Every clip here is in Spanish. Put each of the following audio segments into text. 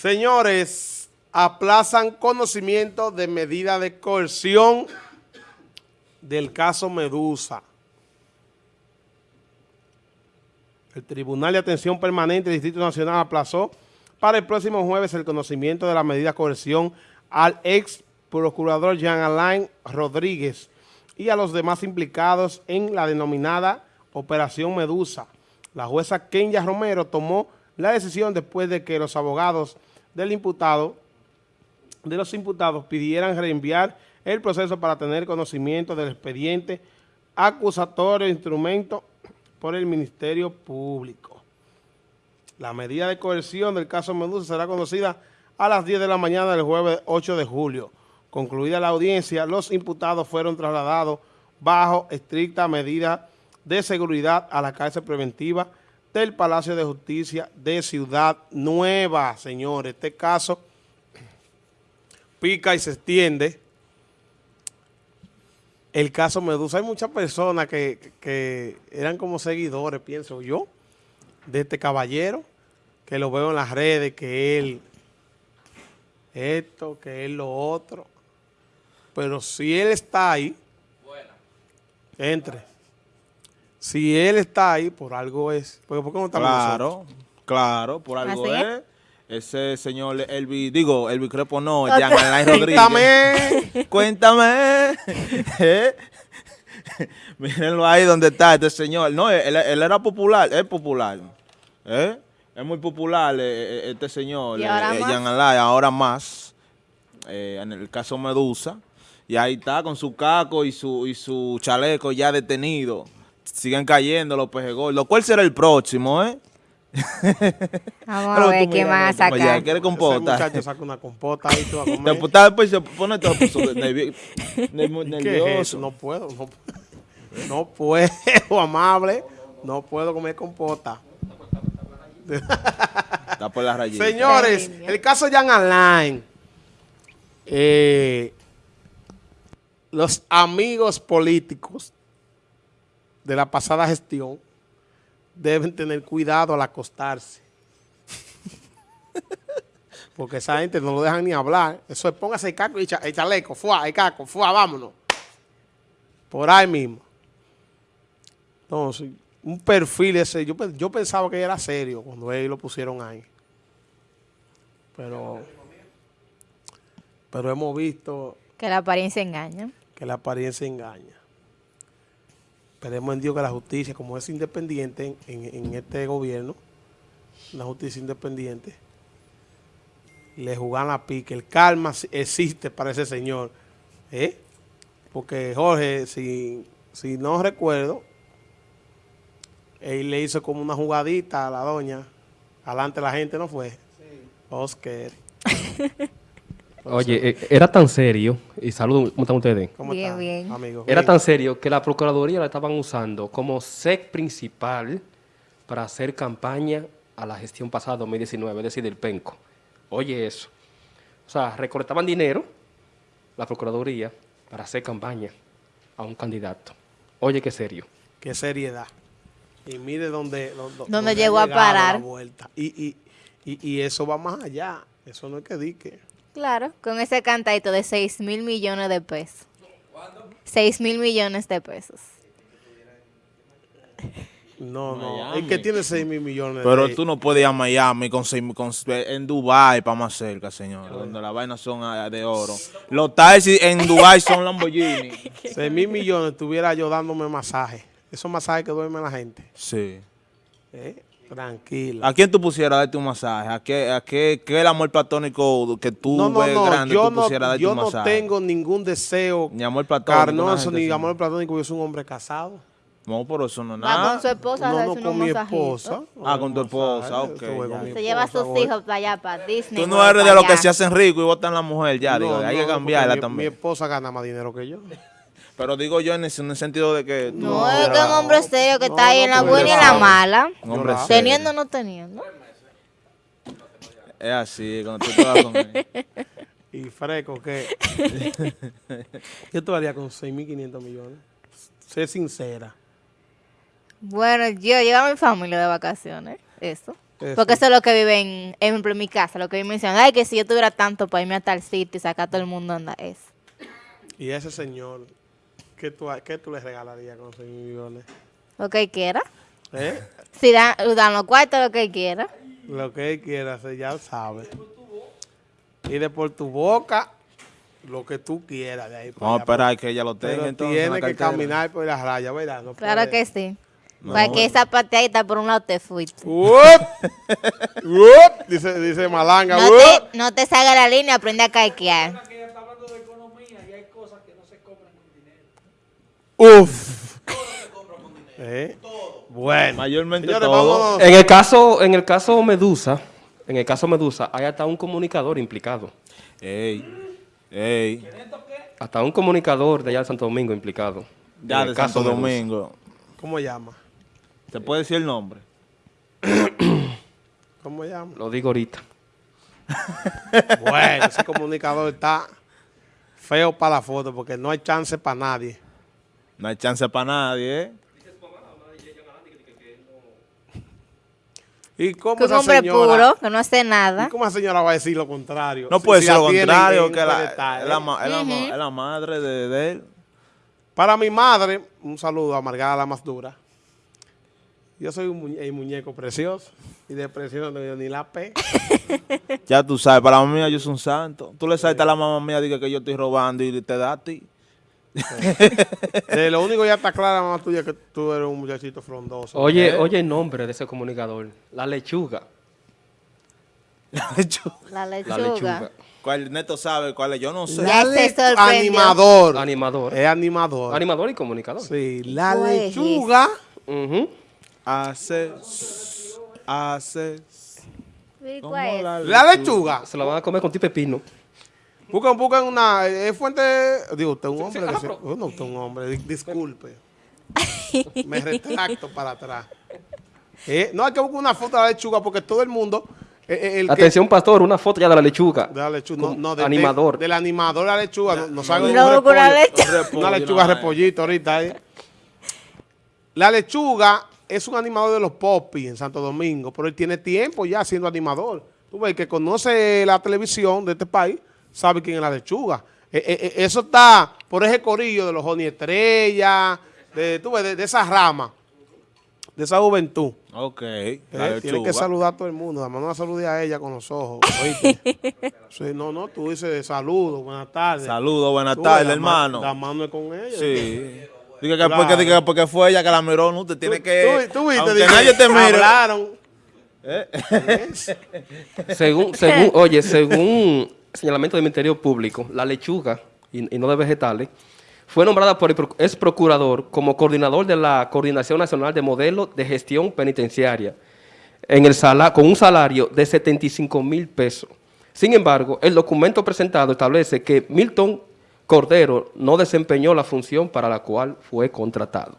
Señores, aplazan conocimiento de medida de coerción del caso Medusa. El Tribunal de Atención Permanente del Distrito Nacional aplazó para el próximo jueves el conocimiento de la medida de coerción al ex procurador Jean Alain Rodríguez y a los demás implicados en la denominada Operación Medusa. La jueza Kenya Romero tomó la decisión después de que los abogados del imputado, de los imputados pidieran reenviar el proceso para tener conocimiento del expediente acusatorio instrumento por el Ministerio Público. La medida de coerción del caso Medusa será conocida a las 10 de la mañana del jueves 8 de julio. Concluida la audiencia, los imputados fueron trasladados bajo estricta medida de seguridad a la cárcel preventiva del Palacio de Justicia de Ciudad Nueva, señores. Este caso pica y se extiende. El caso Medusa, hay muchas personas que, que eran como seguidores, pienso yo, de este caballero, que lo veo en las redes, que él, esto, que él lo otro. Pero si él está ahí, entre. Si él está ahí, por algo es. Porque ¿por qué no estamos Claro, nosotros? claro, por algo ¿Así es. Ese señor Elvi, digo, Elvi Crepo no, Ok. Jean Alain Rodríguez. Cuéntame. Cuéntame. ¿Eh? Mírenlo ahí donde está este señor. No, él, él era popular, es popular. ¿Eh? Es muy popular eh, este señor, ¿Y ahora eh, más? Jean Alain, ahora más. eh, en el caso Medusa. Y ahí está con su caco y su, y su chaleco ya detenido. Siguen cayendo los pejes gordos. ¿Cuál será el próximo, eh? Vamos a ver qué mira, van a no, oye, sacar. ¿quieres Ese compota? muchacho saca una compota ahí, tú a comer. Deputado, pues se pone todo pues, nervi- nervi- ¿Qué es nervioso. No puedo, no, puedo. no puedo, amable. No puedo comer compota. Está por la rayita. Señores, el caso Jan Alain. eh, los amigos políticos de la pasada gestión deben tener cuidado al acostarse. Porque esa gente no lo dejan ni hablar. Eso es póngase el caco y el chaleco, fuá, el caco, fuá, vámonos. Por ahí mismo. Entonces, un perfil ese, yo, yo pensaba que era serio cuando ellos lo pusieron ahí. Pero, pero hemos visto Que la apariencia engaña. que la apariencia engaña. Esperemos en Dios que la justicia, como es independiente en, en- en este gobierno, la justicia independiente, le jugan la pique. El sí existe para ese señor. ¿eh? Porque Jorge, si, si no recuerdo, él le hizo como una jugadita a la doña. Adelante la gente no fue. Oscar. Oye, eh, era tan serio, y saludos, ¿cómo están ustedes? ¿Cómo Bien, bien. amigo? Era tan serio que la Procuraduría la estaban usando como SEC principal para hacer campaña a la gestión pasada 2019, es decir, del PENCO. Oye eso. O sea, recolectaban dinero, la Procuraduría, para hacer campaña a un candidato. Oye, qué serio. qué seriedad. Y mire dónde, dó- dó- Dónde llegó a parar. la vuelta. Y, y, y, y eso va más allá. Eso no es que dique. Claro, con ese cantadito de 6 mil millones de pesos. 6 mil millones de pesos. No, no. El que tiene 6 mil millones. Pero de- tú no puedes ir a Miami con, seis- con- en Dubai para más cerca, señor, donde las vainas son ah, de oro. Los taxis en Dubai son Lamborghini. 6 mil millones estuviera yo dándome masaje. Esos masajes que duerme la gente. Sí. ¿eh? Tranquila. ¿A quién tú pusieras a darte un masaje? ¿A qué, a qué, qué el amor platónico que tú no, no, ves no. grande Yo, tú no, pusieras a darte yo un no masaje? tengo ningún deseo Ni amor platónico. carnoso ni amor platónico. Yo soy un hombre casado. No, por eso no es Va nada. con su esposa No, no con mi esposa. Ah, con tu esposa, ok, Se lleva a sus hijos para allá, para Disney. Tú no eres de los que se hacen ricos y votan la mujer, ya, digo, No, hay no, que cambiarla también. Mi esposa gana más dinero que yo. Pero digo yo en, en el sentido de que... tú No, es que un hombre serio que No, está ahí no, en la buena y en la mala. Un hombre serio. Teniendo o no teniendo. Es así, cuando tú te vas con él. Y fresco, ¿qué? ¿Qué tú harías con 6.500 millones? Sé sincera. Bueno, yo llevo a mi familia de vacaciones. Eso. Eso. Porque eso es lo que viven, ejemplo, en mi casa, lo que viven mencionando. Ay, que si yo tuviera tanto para irme a tal sitio y sacar a todo el mundo anda es. Y ese señor, ¿qué tú, qué tú le regalarías con 6 millones? Lo que él quiera. ¿Eh? Si dan, dan los cuartos, lo que él quiera. Lo que él quiera hacer, ya sabe. Y de por tu boca, lo que tú quieras de ahí para Vamos a esperar que ella lo tenga Pero entonces en tiene que caminar por las rayas, ¿verdad? No Claro puede. que sí. Para que esa pateadita por un lado te fuiste. ¡Up! ¡Up! Dice, dice Malanga. No te, no te salga la línea, aprende a caiquear. ¡Uf! ¿Eh? Bueno. Mayormente Señores, todo. En el caso, en el caso Medusa, en el caso Medusa, hay hasta un comunicador implicado. Ey, ey. Hasta un comunicador de allá de Santo Domingo implicado. Ya En el de caso Santo Medusa. Domingo. ¿Cómo llama? ¿Te puede decir el nombre? ¿Cómo llama? Lo digo ahorita. Bueno, ese comunicador está feo para la foto porque no hay chance para nadie. No hay chance para nadie, ¿eh? ¿Y cómo Que un hombre señora, puro, que no hace ¿y nada. cómo esa señora va a decir lo contrario? No Si- puede si ser la lo contrario, que la, es ¿eh? la, ma- es la ma- es la madre de, de él. Para mi madre, un saludo a Margarita la más dura. Yo soy un muñe- el muñeco precioso y de precioso no tengo ni la P. Ya tú sabes, para la mamá mía yo soy un santo. Tú le saltas a la mamá mía, diga que yo estoy robando y te da a ti. Eh, lo único ya está clara, mamá tuya, que tú eres un muchachito frondoso. Oye, ¿Eh? oye el nombre de ese comunicador. La lechuga. La La lechuga. lechuga. ¿Cuál Neto sabe cuál es? Yo no sé. Ya se animador. Animador. Es animador. Animador y comunicador. sí, la ¿Cuál es lechuga. Ujú. Hace, hace. ¿Y como cuál es? la La lechuga. Se la van a comer con ti pepino. Buscan, buscan una eh, fuente. Digo, usted es un hombre. sí, que ah, se- pero- oh, no, usted es un hombre. di- Disculpe. Me retracto para atrás. Eh, no hay que buscar una foto de la lechuga porque todo el mundo. eh, eh, el que- Atención, pastor, una foto ya de la lechuga. de la lechuga. No, no, de- animador. de- del animador de la lechuga. No, nos hagan No, un repollo, lechuga. Una lechuga no, repollito ahorita. eh. La lechuga es un animador de los popis en Santo Domingo, pero él tiene tiempo ya siendo animador. Tú ves, el que conoce la televisión de este país, sabe quién es la lechuga. Eh, eh, eh, eso está por ese corillo de los Joni Estrella, de, tú ves, de, de esa rama, de esa juventud. Ok. Eh, tiene que saludar a todo el mundo. Además, no la salude a ella con los ojos. ¿oíste? Sí, no, no, tú dices saludos, buenas tardes. Saludos, buenas tardes, hermano. La mano es con ella. Sí. Diga que Claro. porque, diga que porque fue ella que la miró, no, te tiene Tú- que... tú, tú viste, dije, nadie te mire. Hablaron. Según, según, oye, según señalamiento del Ministerio Público, la lechuga, y, no de vegetales, fue nombrada por el ex procurador como coordinador de la Coordinación Nacional de Modelos de Gestión Penitenciaria, en el sala, con un salario de 75 mil pesos. Sin embargo, el documento presentado establece que Milton Cordero no desempeñó la función para la cual fue contratado.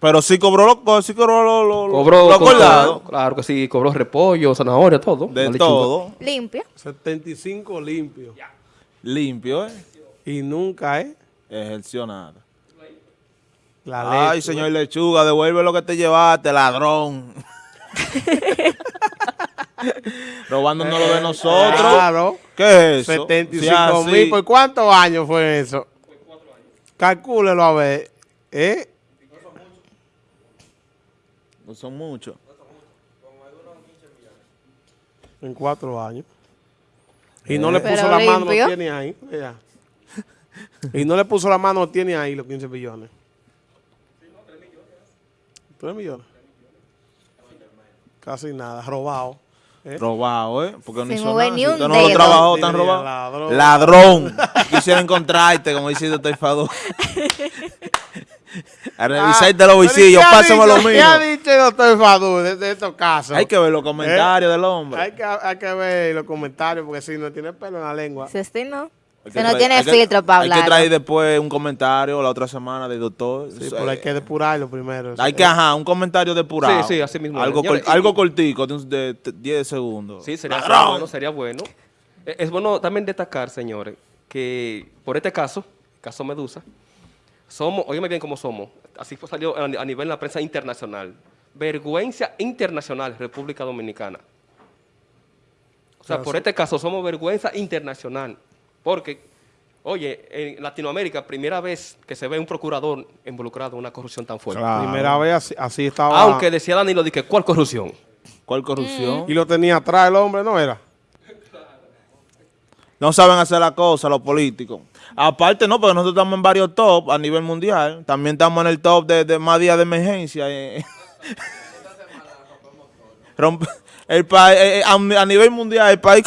Pero sí cobró lo, sí cobró lo, lo, lo- Cobró, lo acordado. claro que sí, cobró repollo, zanahoria, todo. De lechuga. todo. Limpia. 75 limpios. Limpio, ¿eh? Y nunca, ¿eh? Ejerció nada. La Ay, señor Lechuga, devuelve lo que te llevaste, ladrón. Robándonos lo de nosotros. Claro. ¿Qué es eso? 75 Sí, mil. ¿Por cuántos años fue eso? Calcúlelo a ver. ¿Eh? No son muchos. En cuatro años. Y no le puso la mano, lo limpio. tiene ahí. mira. Y no le puso la mano, lo tiene ahí los 15 billones. 3 millones. Casi nada, robado. ¿eh? Robado, ¿eh? Porque no hizo nada. Si usted no lo trabajó tan robado. ladrón. Ladrón. Quisiera encontrarte, como dice el doctor A revisarte los Ah, visillos, pero ¿qué ha pásame lo ¿Qué ha mío. dicho el doctor Fadú de, de estos casos? Hay que ver los comentarios del hombre. Hay que, hay que ver los comentarios porque si no tiene pelo en la lengua. Si usted no. Se no tiene filtro para Hay que hablar. traer después un comentario la otra semana del doctor. Sí, pero hay que depurarlo primero. Hay que, ajá, un comentario depurado. Sí, sí, así mismo. Algo, cor- y- algo cortico, de, un- de t- 10 segundos. Sí, sería, sería bueno, sería bueno. Eh, Es bueno también destacar, señores, que por este caso, caso Medusa, somos, óyeme bien cómo somos, así fue salió a nivel de la prensa internacional. vergüenza internacional, República Dominicana. O sea, Claro, por sí. este caso somos vergüenza internacional. Porque, oye, en Latinoamérica, primera vez que se ve un procurador involucrado en una corrupción tan fuerte. Claro. Primera vez así, así estaba. Aunque decía Danilo, dije, ¿cuál corrupción? ¿Cuál corrupción? Y lo tenía atrás el hombre, ¿no era? No saben hacer la cosa los políticos. Aparte no, porque nosotros estamos en varios top a nivel mundial. También estamos en el top de, de más días de emergencia. eh. Rompe- el país, eh, a, nivel mundial, el país